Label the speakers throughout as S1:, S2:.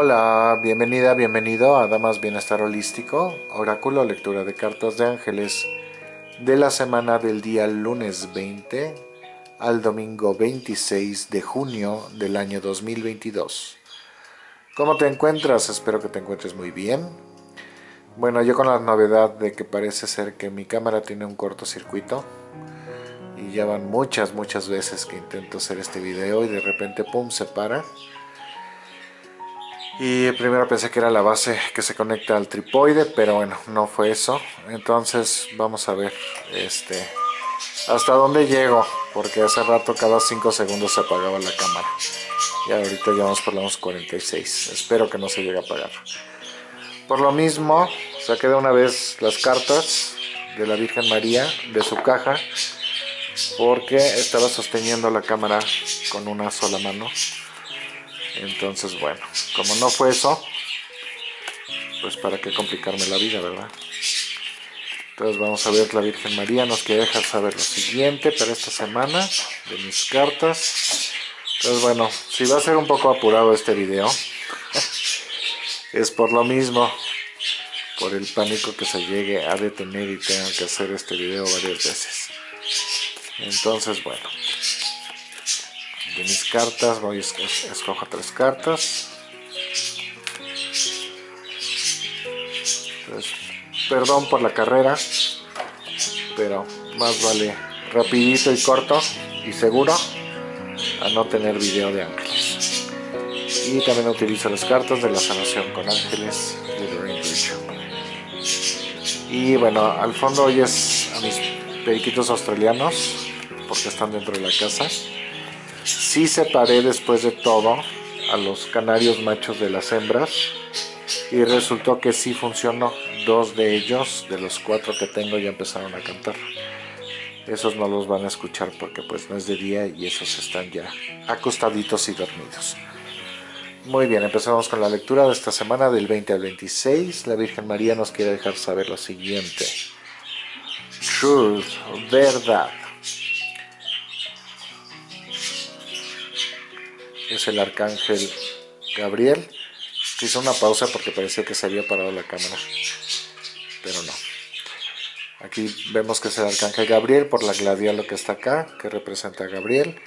S1: Hola, bienvenida, bienvenido a Damas Bienestar Holístico, Oráculo, lectura de cartas de ángeles de la semana del día lunes 20 al domingo 26 de junio del año 2022. ¿Cómo te encuentras? Espero que te encuentres muy bien. Bueno, yo con la novedad de que parece ser que mi cámara tiene un cortocircuito y ya van muchas, muchas veces que intento hacer este video y de repente pum, se para y primero pensé que era la base que se conecta al tripoide pero bueno no fue eso. Entonces vamos a ver este hasta dónde llego porque hace rato cada 5 segundos se apagaba la cámara. Y ahorita ya vamos por los 46 espero que no se llegue a apagar. Por lo mismo saqué de una vez las cartas de la Virgen María de su caja porque estaba sosteniendo la cámara con una sola mano entonces, bueno, como no fue eso, pues para qué complicarme la vida, ¿verdad? Entonces vamos a ver, la Virgen María nos quiere dejar saber lo siguiente para esta semana de mis cartas. Entonces bueno, si va a ser un poco apurado este video, es por lo mismo, por el pánico que se llegue a detener y tengan que hacer este video varias veces. Entonces bueno, de mis cartas voy a escojo tres cartas. Perdón por la carrera pero más vale rapidito y corto y seguro a no tener video de ángeles y también utilizo las cartas de la sanación con ángeles y bueno al fondo hoy es a mis periquitos australianos porque están dentro de la casa Sí separé después de todo a los canarios machos de las hembras y resultó que sí funcionó. Dos de ellos, de los cuatro que tengo, ya empezaron a cantar. Esos no los van a escuchar porque pues no es de día y esos están ya acostaditos y dormidos. Muy bien, empezamos con la lectura de esta semana del 20 al 26. La Virgen María nos quiere dejar saber lo siguiente. Truth, verdad. Es el arcángel Gabriel, hizo una pausa porque parecía que se había parado la cámara, pero no. Aquí vemos que es el arcángel Gabriel por la gladiolo que está acá, que representa a Gabriel.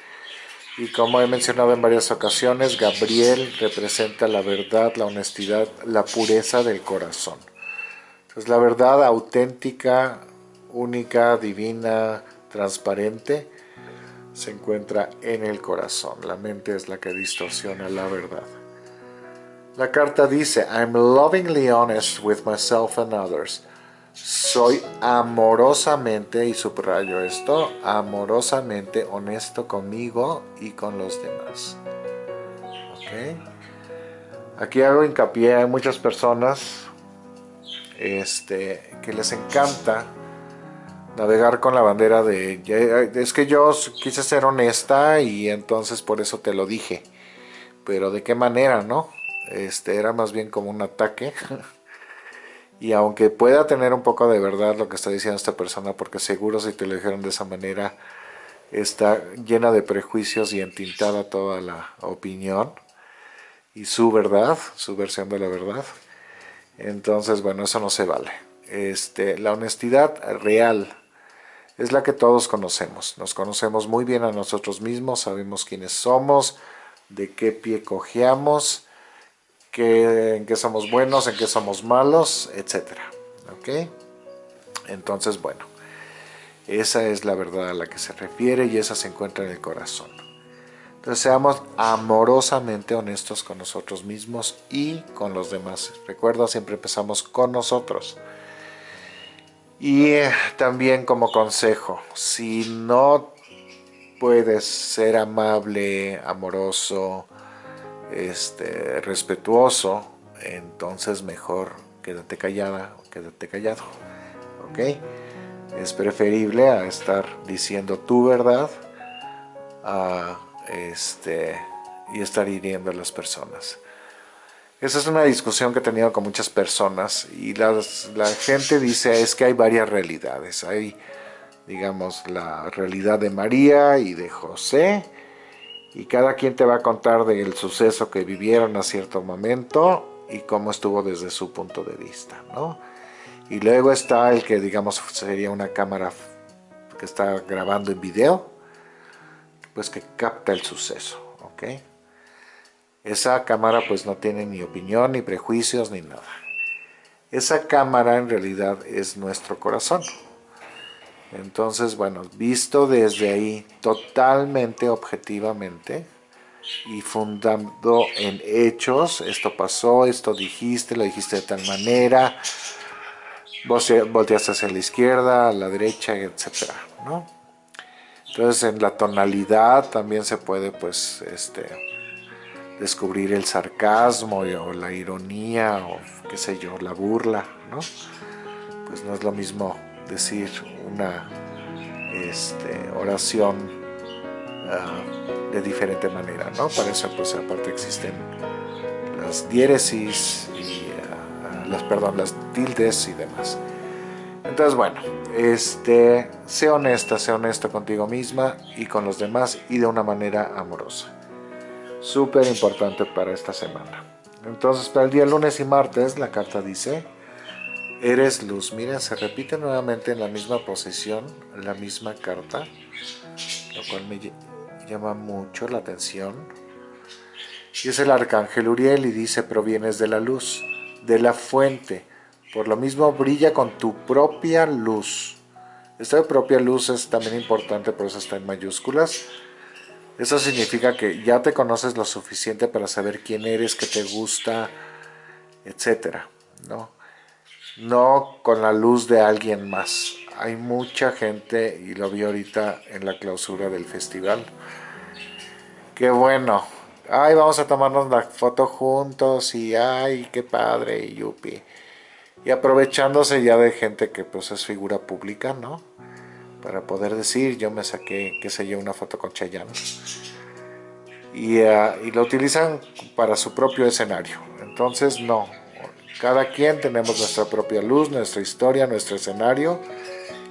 S1: Y como he mencionado en varias ocasiones, Gabriel representa la verdad, la honestidad, la pureza del corazón. Entonces la verdad auténtica, única, divina, transparente, se encuentra en el corazón. La mente es la que distorsiona la verdad. La carta dice, I'm lovingly honest with myself and others. Soy amorosamente, y subrayo esto, amorosamente honesto conmigo y con los demás. Aquí hago hincapié, hay muchas personas este, que les encanta navegar con la bandera de es que yo quise ser honesta y entonces por eso te lo dije. Pero de qué manera no este era más bien como un ataque. Y aunque pueda tener un poco de verdad lo que está diciendo esta persona porque seguro si te lo dijeron de esa manera está llena de prejuicios y entintada toda la opinión y su verdad su versión de la verdad. Entonces bueno eso no se vale. Este, la honestidad real es la que todos conocemos. Nos conocemos muy bien a nosotros mismos, sabemos quiénes somos, de qué pie cojeamos, en qué somos buenos, en qué somos malos, etc. Entonces, bueno, esa es la verdad a la que se refiere y esa se encuentra en el corazón. Entonces seamos amorosamente honestos con nosotros mismos y con los demás. Recuerda, siempre empezamos con nosotros. Y eh, también como consejo, si no puedes ser amable, amoroso, este, respetuoso, entonces mejor quédate callada o quédate callado. ¿Ok? Es preferible a estar diciendo tu verdad este, y estar hiriendo a las personas. Esa es una discusión que he tenido con muchas personas y la gente dice es que hay varias realidades. Hay, digamos, la realidad de María y de José y cada quien te va a contar del suceso que vivieron a cierto momento y cómo estuvo desde su punto de vista, ¿no? Y luego está el que digamos sería una cámara que está grabando en video, pues que capta el suceso, ¿ok? Esa cámara pues no tiene ni opinión, ni prejuicios, ni nada. Esa cámara en realidad es nuestro corazón. Entonces, bueno, visto desde ahí totalmente objetivamente y fundando en hechos, esto pasó, esto dijiste, lo dijiste de tal manera, vos volteaste hacia la izquierda, a la derecha, etcétera, ¿no? Entonces en la tonalidad también se puede pues este descubrir el sarcasmo o la ironía o qué sé yo, la burla, ¿no? Pues no es lo mismo decir una este, oración uh, de diferente manera, ¿no? Para eso, pues aparte existen las diéresis y uh, las, perdón, las tildes y demás. Entonces, bueno, este, sé honesta, sé honesto contigo misma y con los demás y de una manera amorosa. Súper importante para esta semana. Entonces, para el día lunes y martes, la carta dice Eres luz. Miren, se repite nuevamente en la misma posición, la misma carta, lo cual me llama mucho la atención. Y es el arcángel Uriel y dice, provienes de la luz, de la fuente. Por lo mismo, brilla con tu propia luz. Esta propia luz es también importante, por eso está en mayúsculas. Eso significa que ya te conoces lo suficiente para saber quién eres, qué te gusta, etcétera, ¿no? no con la luz de alguien más. Hay mucha gente, y lo vi ahorita en la clausura del festival, que bueno, ay, vamos a tomarnos la foto juntos, y ay, qué padre, y yupi. Y aprovechándose ya de gente que pues es figura pública, ¿no? Para poder decir, yo me saqué, qué sé yo, una foto con Chayanne. Y, uh, y lo utilizan para su propio escenario. Entonces, no, cada quien tenemos nuestra propia luz, nuestra historia, nuestro escenario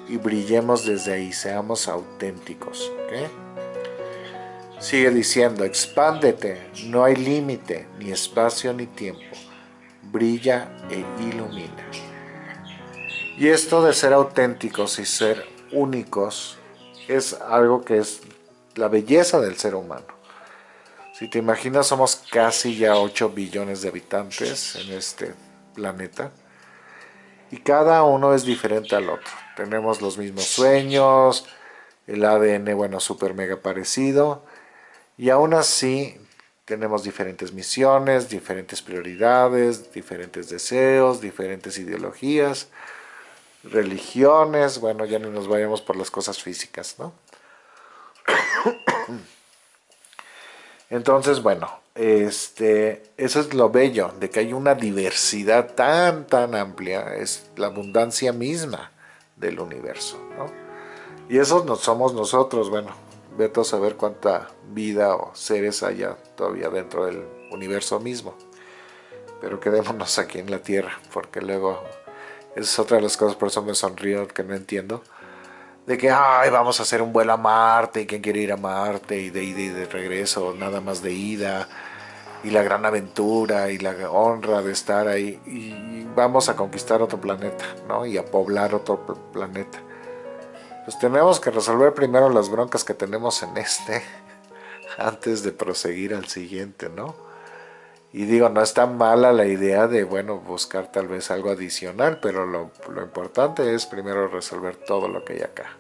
S1: y brillemos desde ahí, seamos auténticos. Sigue diciendo, expándete, no hay límite, ni espacio ni tiempo. Brilla e ilumina. Y esto de ser auténticos y ser únicos es algo que es la belleza del ser humano. Si te imaginas, somos casi ya 8 billones de habitantes en este planeta y cada uno es diferente al otro. Tenemos los mismos sueños, el ADN, bueno, súper mega parecido y aún así tenemos diferentes misiones, diferentes prioridades, diferentes deseos, diferentes ideologías, religiones, bueno, ya no nos vayamos por las cosas físicas, ¿no? Entonces, bueno, este, eso es lo bello, de que hay una diversidad tan, tan amplia, es la abundancia misma del universo, ¿no? Y eso no somos nosotros, bueno, vete a saber cuánta vida o seres haya todavía dentro del universo mismo. Pero quedémonos aquí en la Tierra, porque luego, es otra de las cosas, por eso me sonrío, que no entiendo de que ay, vamos a hacer un vuelo a Marte y quién quiere ir a Marte y de ida y de regreso, nada más de ida y la gran aventura y la honra de estar ahí y vamos a conquistar otro planeta, ¿no? Y a poblar otro planeta. Pues tenemos que resolver primero las broncas que tenemos en este antes de proseguir al siguiente, ¿no? Y digo, no está mala la idea de, bueno, buscar tal vez algo adicional, pero lo, lo importante es primero resolver todo lo que hay acá.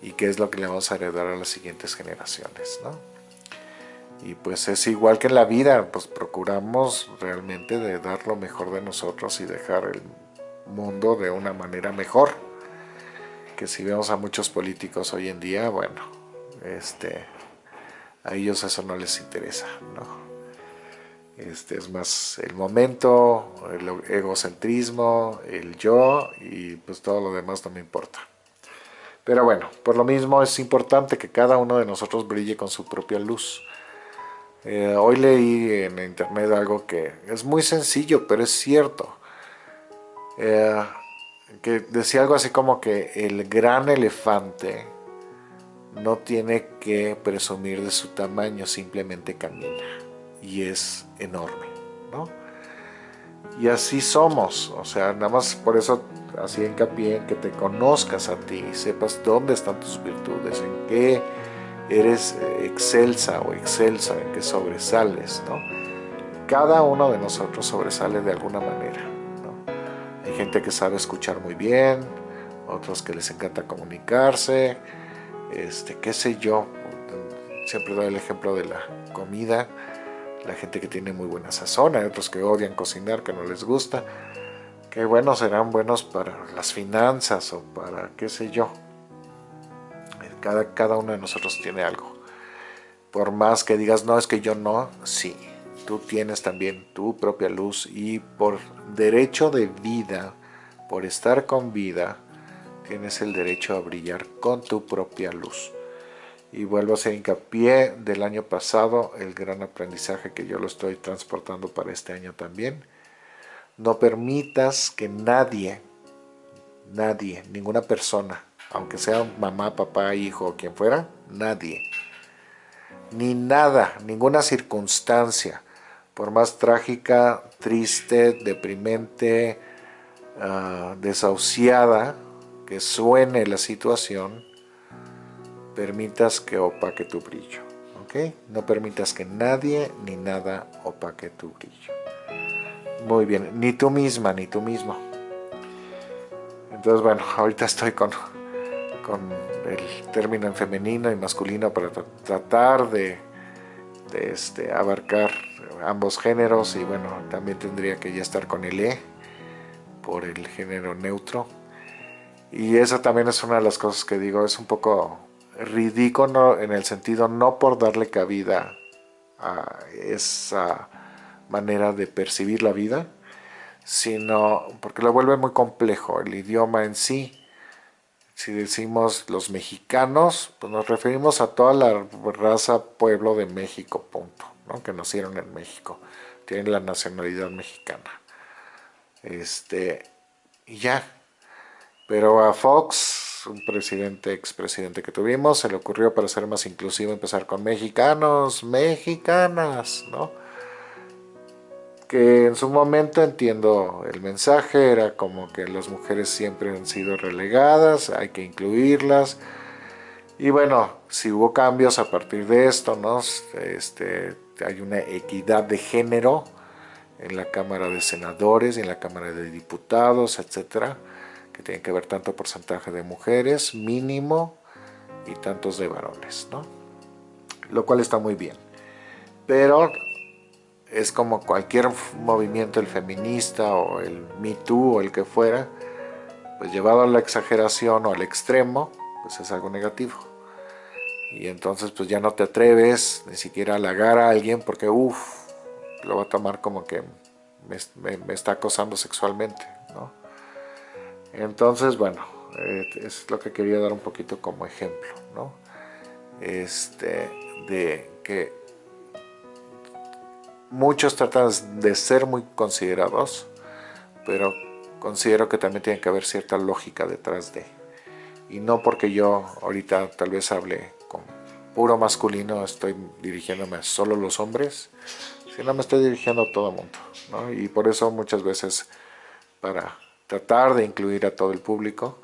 S1: Y qué es lo que le vamos a heredar a las siguientes generaciones, ¿no? Y pues es igual que en la vida, pues procuramos realmente de dar lo mejor de nosotros y dejar el mundo de una manera mejor. Que si vemos a muchos políticos hoy en día, bueno, este, a ellos eso no les interesa, ¿no? Este es más el momento, el egocentrismo, el yo y pues todo lo demás no me importa. Pero bueno, por lo mismo es importante que cada uno de nosotros brille con su propia luz eh, hoy leí en internet algo que es muy sencillo, pero es cierto. Eh, que decía algo así como que el gran elefante no tiene que presumir de su tamaño, simplemente camina y es enorme, ¿no? Y así somos, o sea, nada más por eso así hincapié en que te conozcas a ti, sepas dónde están tus virtudes, en qué eres excelsa o excelsa, en qué sobresales, ¿no? Cada uno de nosotros sobresale de alguna manera. Hay gente que sabe escuchar muy bien, otros que les encanta comunicarse, este, qué sé yo, siempre doy el ejemplo de la comida, la gente que tiene muy buena sazón, hay otros que odian cocinar, que no les gusta, que bueno, serán buenos para las finanzas o para qué sé yo. Cada, cada uno de nosotros tiene algo. Por más que digas, no, es que yo no, sí, tú tienes también tu propia luz y por derecho de vida, por estar con vida, tienes el derecho a brillar con tu propia luz. Y vuelvo a hacer hincapié del año pasado, el gran aprendizaje que yo lo estoy transportando para este año también. No permitas que nadie, nadie, ninguna persona, aunque sea mamá, papá, hijo o quien fuera, nadie, ni nada, ninguna circunstancia, por más trágica, triste, deprimente, uh, desahuciada que suene la situación, permitas que opaque tu brillo. ¿ok? No permitas que nadie ni nada opaque tu brillo. Muy bien, ni tú misma, ni tú mismo. Entonces, bueno, ahorita estoy con, con el término en femenino y masculino para tratar de, de este, abarcar ambos géneros y bueno, también tendría que ya estar con el E por el género neutro. Y eso también es una de las cosas que digo, es un poco ridículo en el sentido no por darle cabida a esa manera de percibir la vida, sino porque lo vuelve muy complejo el idioma en sí. Si decimos los mexicanos, pues nos referimos a toda la raza pueblo de México, punto, ¿no? que nacieron en México, tienen la nacionalidad mexicana. Este, y ya. Pero a Fox un presidente, expresidente que tuvimos, se le ocurrió para ser más inclusivo empezar con mexicanos, mexicanas, ¿no? Que en su momento entiendo el mensaje, era como que las mujeres siempre han sido relegadas, hay que incluirlas. Y bueno, si hubo cambios a partir de esto, ¿no? Este, hay una equidad de género en la Cámara de Senadores en la Cámara de Diputados, etcétera que tiene que ver tanto porcentaje de mujeres mínimo y tantos de varones, ¿no? Lo cual está muy bien. Pero es como cualquier movimiento, el feminista o el Me Too o el que fuera, pues llevado a la exageración o al extremo, pues es algo negativo. Y entonces pues ya no te atreves ni siquiera a halagar a alguien porque uff, lo va a tomar como que me, me está acosando sexualmente, ¿no? Entonces, bueno, eh, es lo que quería dar un poquito como ejemplo, ¿no? Este, de que muchos tratan de ser muy considerados, pero considero que también tiene que haber cierta lógica detrás de. Y no porque yo ahorita tal vez hable con puro masculino, estoy dirigiéndome a solo los hombres, sino me estoy dirigiendo a todo el mundo, ¿no? Y por eso muchas veces para tratar de incluir a todo el público,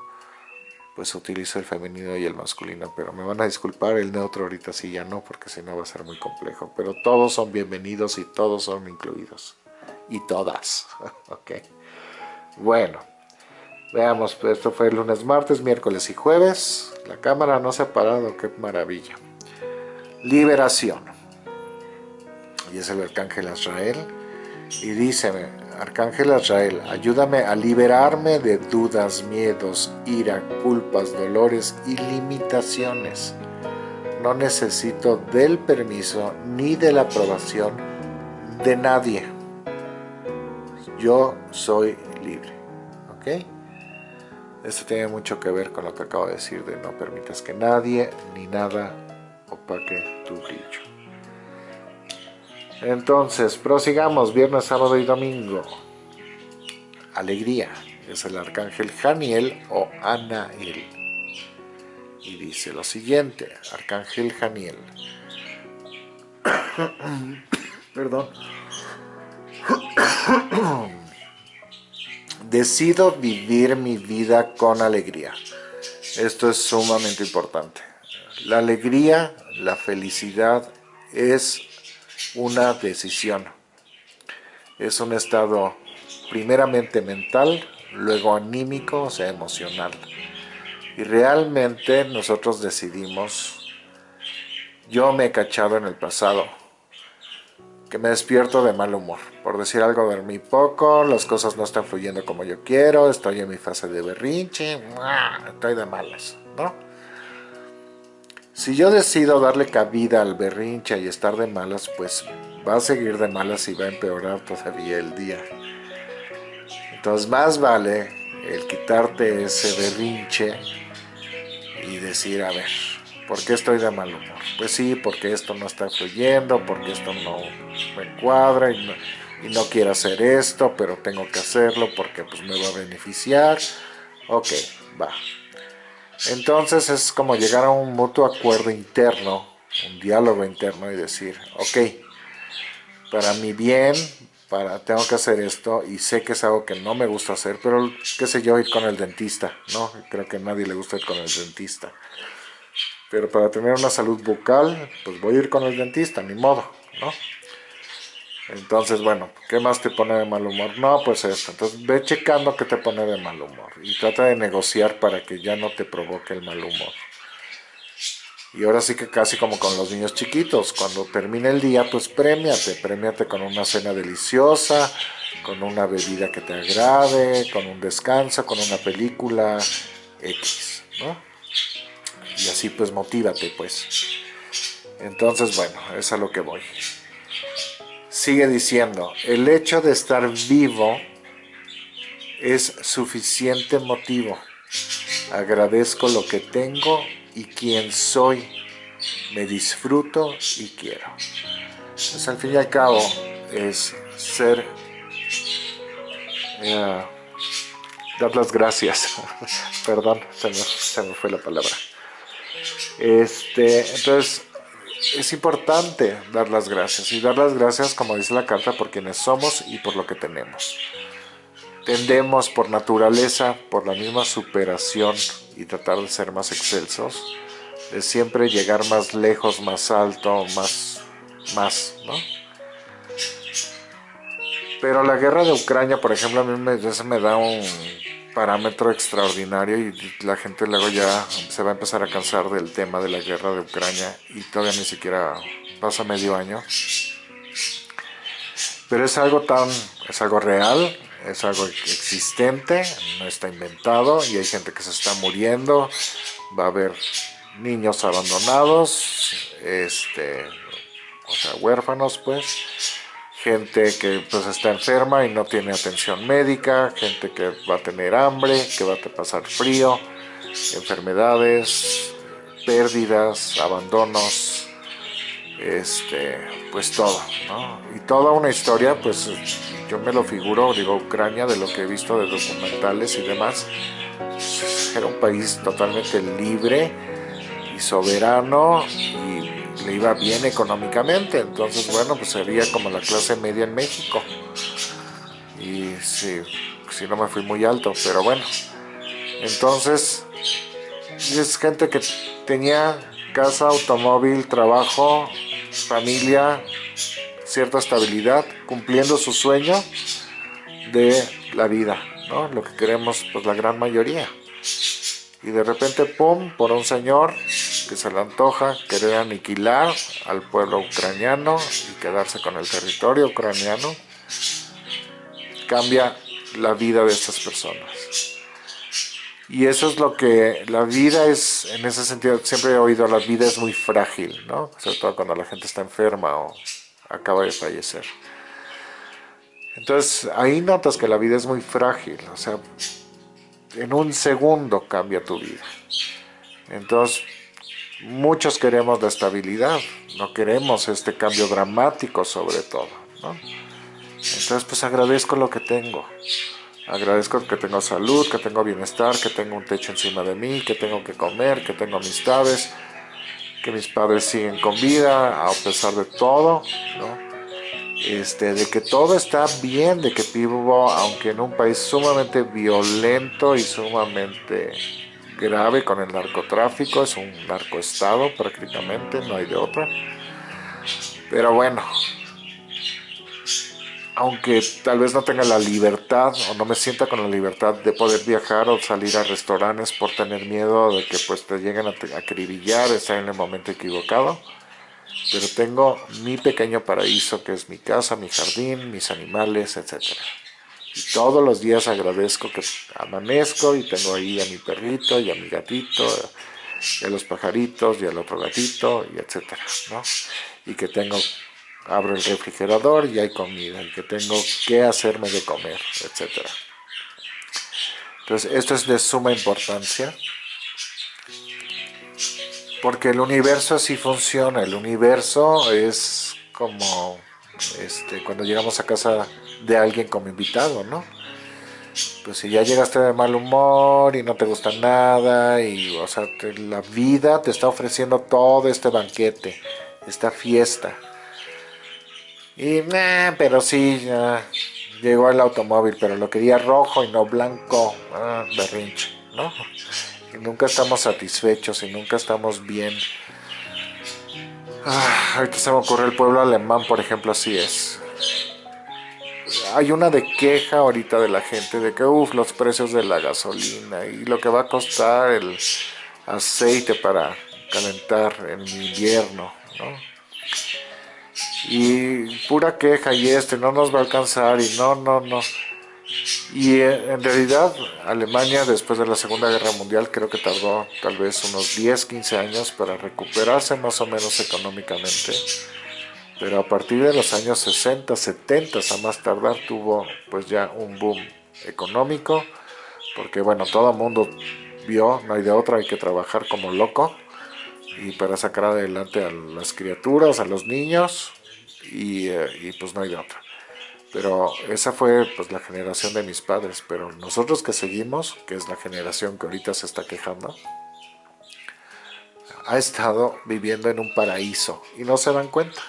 S1: pues utilizo el femenino y el masculino, pero me van a disculpar, el neutro ahorita sí ya no, porque si no va a ser muy complejo, pero todos son bienvenidos y todos son incluidos, y todas, ok. Bueno, veamos, pues esto fue el lunes, martes, miércoles y jueves, la cámara no se ha parado, qué maravilla. Liberación, y es el arcángel Israel, y dice, Arcángel Azrael, ayúdame a liberarme de dudas, miedos, ira, culpas, dolores y limitaciones. No necesito del permiso ni de la aprobación de nadie. Yo soy libre. ¿Ok? Esto tiene mucho que ver con lo que acabo de decir de no permitas que nadie ni nada opaque tu brillo. Entonces, prosigamos, viernes, sábado y domingo. Alegría, es el arcángel Janiel o Anael. y dice lo siguiente, Arcángel Janiel. Perdón. Decido vivir mi vida con alegría. Esto es sumamente importante. La alegría, la felicidad es una decisión. Es un estado primeramente mental, luego anímico, o sea, emocional. Y realmente nosotros decidimos, yo me he cachado en el pasado, que me despierto de mal humor. Por decir algo, dormí poco, las cosas no están fluyendo como yo quiero, estoy en mi fase de berrinche, estoy de malas, ¿no? Si yo decido darle cabida al berrinche y estar de malas, pues va a seguir de malas y va a empeorar todavía el día. Entonces más vale el quitarte ese berrinche y decir, a ver, ¿por qué estoy de mal humor? Pues sí, porque esto no está fluyendo, porque esto no me encuadra y no, quiero hacer esto, pero tengo que hacerlo porque pues me va a beneficiar. Ok, va. Entonces es como llegar a un mutuo acuerdo interno, un diálogo interno y decir, ok, para mi bien, para tengo que hacer esto y sé que es algo que no me gusta hacer, pero qué sé yo, ir con el dentista, ¿no? Creo que a nadie le gusta ir con el dentista. Pero para tener una salud bucal, pues voy a ir con el dentista, ni modo, ¿no? Entonces, bueno, ¿qué más te pone de mal humor? No, pues esto. Entonces, ve checando qué te pone de mal humor y trata de negociar para que ya no te provoque el mal humor. Y ahora sí que casi como con los niños chiquitos, cuando termine el día, pues premiate, premiate con una cena deliciosa, con una bebida que te agrade, con un descanso, con una película X, ¿no? Y así pues motívate pues. Entonces bueno, es a lo que voy. Sigue diciendo, el hecho de estar vivo es suficiente motivo. Agradezco lo que tengo y quién soy, me disfruto y quiero. Pues al fin y al cabo es ser, eh, dar las gracias, perdón, se me, se me, fue la palabra. Este, entonces, es importante dar las gracias, y dar las gracias, como dice la carta, por quienes somos y por lo que tenemos. Tendemos por naturaleza, por la misma superación y tratar de ser más excelsos, de siempre llegar más lejos, más alto, más, más, ¿no? Pero la guerra de Ucrania, por ejemplo, a mí me, me da un parámetro extraordinario y la gente luego ya se va a empezar a cansar del tema de la guerra de Ucrania y todavía ni siquiera pasa medio año. Pero es algo tan, es algo real, es algo existente, no está inventado y hay gente que se está muriendo, va a haber niños abandonados, este, o sea, huérfanos pues, gente que pues está enferma y no tiene atención médica, gente que va a tener hambre, que va a pasar frío, enfermedades, pérdidas, abandonos, este, pues todo, ¿no? Y toda una historia, pues yo me lo figuro, digo, Ucrania, de lo que he visto de documentales y demás, era un país totalmente libre y soberano y iba bien económicamente, entonces bueno, pues sería como la clase media en México. Y sí, si no me fui muy alto, pero bueno. Entonces, es gente que tenía casa, automóvil, trabajo, familia, cierta estabilidad, cumpliendo su sueño de la vida, ¿no? Lo que queremos, pues la gran mayoría. Y de repente, pum, por un señor que se le antoja querer aniquilar al pueblo ucraniano y quedarse con el territorio ucraniano, cambia la vida de estas personas. Y eso es lo que la vida es, en ese sentido, siempre he oído, la vida es muy frágil, ¿no? Sobre todo cuando la gente está enferma o acaba de fallecer. Entonces ahí notas que la vida es muy frágil, o sea, en un segundo cambia tu vida. Entonces muchos queremos la estabilidad, no queremos este cambio dramático sobre todo. Entonces pues agradezco lo que tengo, Agradezco que tengo salud, que tengo bienestar, que tengo un techo encima de mí, que tengo que comer, que tengo amistades, que mis padres siguen con vida a pesar de todo. Este, de que todo está bien, de que vivo, aunque en un país sumamente violento y sumamente grave con el narcotráfico, es un narcoestado prácticamente, no hay de otra. Pero bueno, aunque tal vez no tenga la libertad o no me sienta con la libertad de poder viajar o salir a restaurantes por tener miedo de que pues te lleguen a acribillar, estar en el momento equivocado. Pero tengo mi pequeño paraíso que es mi casa, mi jardín, mis animales, etc. Y todos los días agradezco que amanezco y tengo ahí a mi perrito y a mi gatito, y a los pajaritos y al otro gatito, y etcétera, ¿no? Y que tengo abro el refrigerador y hay comida, y que tengo que hacerme de comer, etc. Entonces, esto es de suma importancia, porque el universo así funciona, el universo es como este, cuando llegamos a casa de alguien como invitado, ¿no? Pues si ya llegaste de mal humor y no te gusta nada, y o sea, la vida te está ofreciendo todo este banquete, esta fiesta, y, pero sí, ya llegó el automóvil, pero lo quería rojo y no blanco. Ah, berrinche, ¿no? Y nunca estamos satisfechos y nunca estamos bien. Ah, ahorita se me ocurre el pueblo alemán, por ejemplo, así es. Hay una de queja ahorita de la gente de que, uff, los precios de la gasolina y lo que va a costar el aceite para calentar en invierno, ¿no? y pura queja y este no nos va a alcanzar y no, no, no. Y eh, en realidad Alemania después de la Segunda Guerra Mundial creo que tardó tal vez unos 10, 15 años para recuperarse más o menos económicamente. Pero a partir de los años 60, 70 a más tardar tuvo pues ya un boom económico. Porque bueno, todo el mundo vio, no hay de otra, hay que trabajar como loco. Y para sacar adelante a las criaturas, a los niños, eh, y, pues no hay de otra. Pero esa fue pues la generación de mis padres, pero nosotros que seguimos, que es la generación que ahorita se está quejando, ha estado viviendo en un paraíso y no se dan cuenta.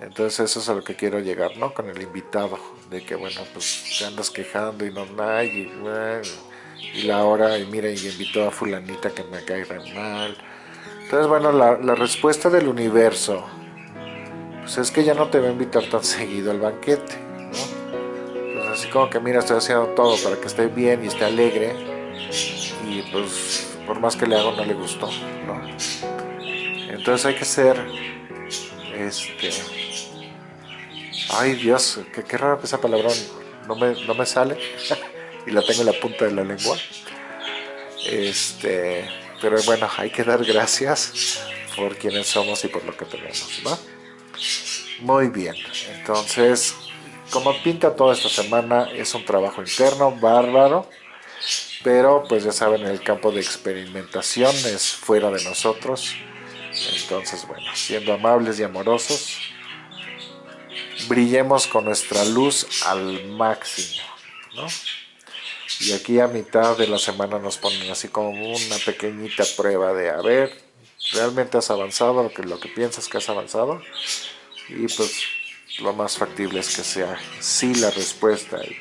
S1: Entonces eso es a lo que quiero llegar, ¿no? Con el invitado, de que bueno, pues te andas quejando y no hay, y, la hora, y mira, y invitó a fulanita que me cae re mal. Entonces bueno, la, la respuesta del universo pues es que ya no te va a invitar tan seguido al banquete, ¿no? Pues así como que mira, estoy haciendo todo para que esté bien y esté alegre y pues por más que le hago no le gustó, ¿no? Entonces hay que ser, este, ay Dios, qué, qué raro que esa palabra no me, no me sale y la tengo en la punta de la lengua. Este, pero bueno, hay que dar gracias por quienes somos y por lo que tenemos, ¿no? Muy bien, entonces, como pinta toda esta semana, es un trabajo interno, bárbaro, pero pues ya saben, el campo de experimentación es fuera de nosotros. Entonces, bueno, siendo amables y amorosos, brillemos con nuestra luz al máximo, ¿no? Y aquí a mitad de la semana nos ponen así como una pequeñita prueba de, a ver, ¿realmente has avanzado lo que, lo que piensas que has avanzado? y pues lo más factible es que sea sí la respuesta y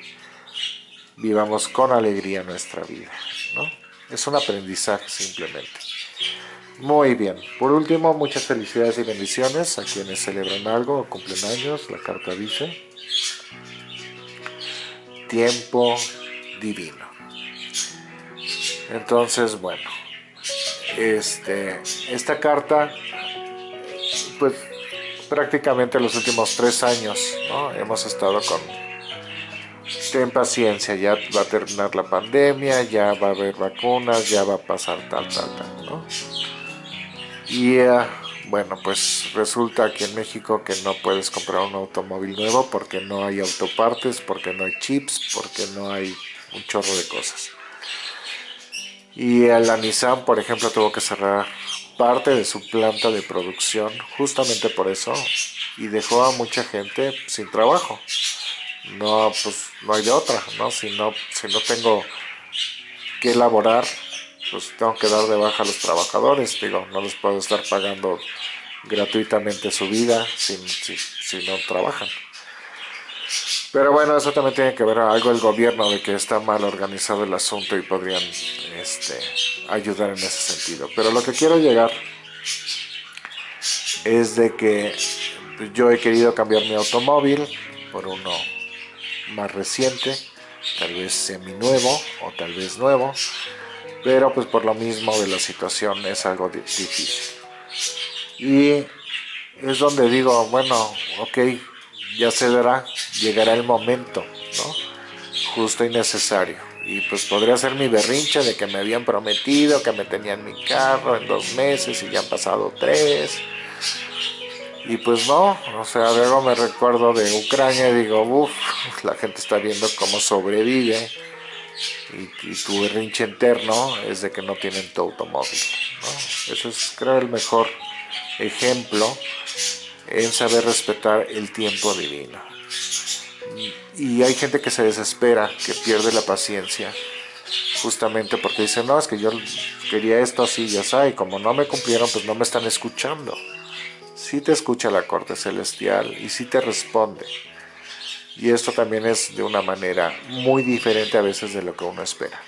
S1: vivamos con alegría nuestra vida, ¿no? Es un aprendizaje simplemente. Muy bien, por último, muchas felicidades y bendiciones a quienes celebran algo o cumplen años, la carta dice tiempo divino. Entonces, bueno, este, esta carta, pues prácticamente los últimos tres años ¿no? hemos estado con ten paciencia, ya va a terminar la pandemia, ya va a haber vacunas, ya va a pasar tal, tal, tal, ¿no? Y eh, bueno, pues resulta aquí en México que no puedes comprar un automóvil nuevo porque no hay autopartes, porque no hay chips, porque no hay un chorro de cosas. Y la Nissan, por ejemplo, tuvo que cerrar parte de su planta de producción justamente por eso y dejó a mucha gente sin trabajo. no, pues no hay de otra, ¿no? Si no, si no tengo que elaborar, pues tengo que dar de baja a los trabajadores, digo, no les puedo estar pagando gratuitamente su vida si, si no trabajan. Pero bueno, eso también tiene que ver algo el gobierno de que está mal organizado el asunto y podrían este, ayudar en ese sentido. Pero lo que quiero llegar es de que yo he querido cambiar mi automóvil por uno más reciente, tal vez semi nuevo o tal vez nuevo, pero pues por lo mismo de la situación es algo difícil. Y es donde digo, bueno, ok, ya se verá, llegará el momento, ¿no? Justo y necesario. Y pues podría ser mi berrinche de que me habían prometido que me tenían mi carro en dos meses y ya han pasado tres. Y pues no, o sea, luego me recuerdo de Ucrania y digo, uff, la gente está viendo cómo sobrevive. Y, tu berrinche interno es de que no tienen tu automóvil. ¿no? Eso es, creo, el mejor ejemplo en saber respetar el tiempo divino. Y hay gente que se desespera, que pierde la paciencia, justamente porque dice, no, es que yo quería esto así, ya sabes, y como no me cumplieron, pues no me están escuchando. Sí te escucha la corte celestial y sí te responde. Y esto también es de una manera muy diferente a veces de lo que uno espera.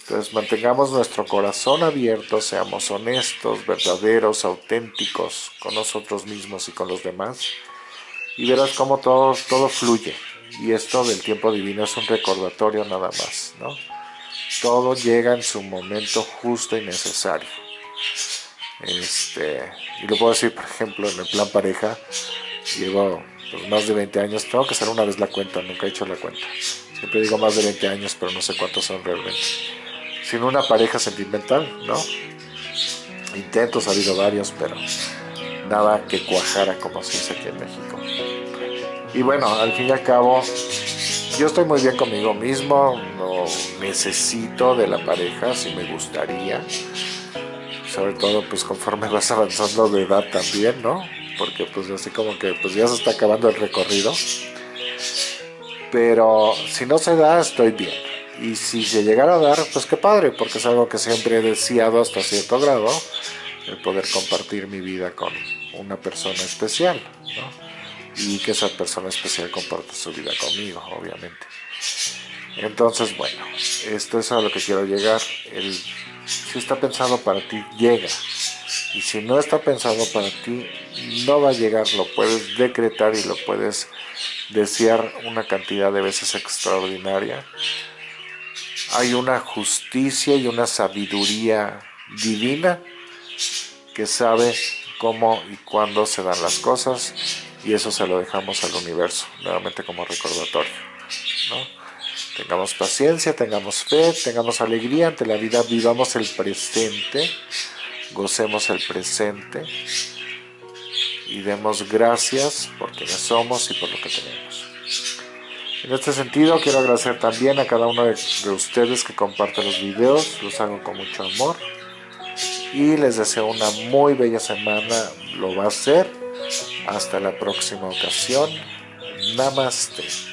S1: Entonces mantengamos nuestro corazón abierto, seamos honestos, verdaderos, auténticos con nosotros mismos y con los demás. Y verás cómo todo, todo fluye. Y esto del tiempo divino es un recordatorio nada más. ¿no? Todo llega en su momento justo y necesario. Este, y lo puedo decir, por ejemplo, en el plan pareja, llevo más de 20 años, tengo que hacer una vez la cuenta, nunca he hecho la cuenta. Siempre digo más de 20 años, pero no sé cuántos son realmente sin una pareja sentimental, ¿no? Intentos ha habido varios, pero nada que cuajara como se dice aquí en México. Y bueno, al fin y al cabo, yo estoy muy bien conmigo mismo, no necesito de la pareja, si me gustaría. Sobre todo, pues conforme vas avanzando de edad también, ¿no? Porque pues así como que pues ya se está acabando el recorrido. Pero si no se da, estoy bien y si se llegara a dar, pues qué padre, porque es algo que siempre he deseado hasta cierto grado, el poder compartir mi vida con una persona especial. Y que esa persona especial comparte su vida conmigo, obviamente. Entonces, bueno, esto es a lo que quiero llegar. El, si está pensado para ti, llega. Y si no está pensado para ti, no va a llegar. Lo puedes decretar y lo puedes desear una cantidad de veces extraordinaria hay una justicia y una sabiduría divina que sabe cómo y cuándo se dan las cosas y eso se lo dejamos al universo, nuevamente como recordatorio. Tengamos paciencia, tengamos fe, tengamos alegría ante la vida, vivamos el presente, gocemos el presente y demos gracias por quienes somos y por lo que tenemos. En este sentido, quiero agradecer también a cada uno de, ustedes que comparten los videos, los hago con mucho amor. Y les deseo una muy bella semana, lo va a ser. Hasta la próxima ocasión. Namaste.